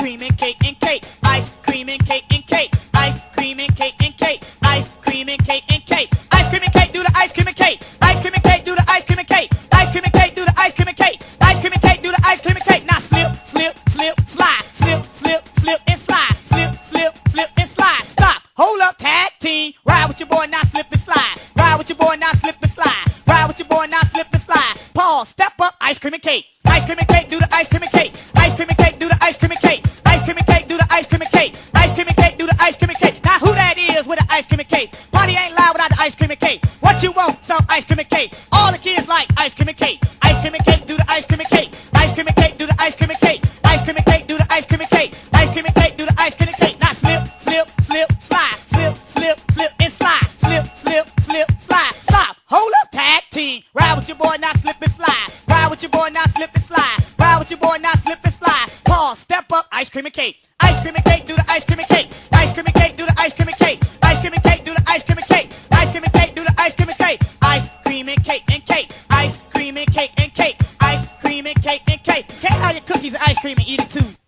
cream and cake and cake. Ice cream and cake and cake. Ice cream and cake and cake. Ice cream and cake and cake. Ice cream and cake, do the ice cream and cake. Ice cream and cake, do the ice cream and cake. Ice cream and cake, do the ice cream and cake. Ice cream and cake, do the ice cream and cake. Now slip, slip, slip, slide. Slip, slip, slip and slide. Slip, slip, slip and slide. Stop. Hold up, tag team. Ride with your boy, now slip and slide. Ride with your boy, now slip and slide. Ride with your boy, now slip and slide. Pause, step up, ice cream and cake. Ice cream and cake, do the ice cream and cake. Ice cream and cake, ice cream and cake? Party ain't loud without the ice cream and cake. What you want? Some ice cream and cake. All the kids like ice cream and cake. Ice cream and cake, do the ice cream and cake. Ice cream and cake, do the ice cream and cake. Ice cream and cake, do the ice cream and cake. Ice cream and cake, do the ice cream and cake. Now slip, slip, slip, slide. Slip, slip, slip and slide. Slip, slip, slip, slide. Stop. Hold up, tag team. Ride with your boy, now slip and slide. Ride with your boy, now slip and slide. Ride with your boy, now slip and slide. Pause, step up, ice cream and cake. Ice cream and cake, do the ice cream ice cream and eat it too.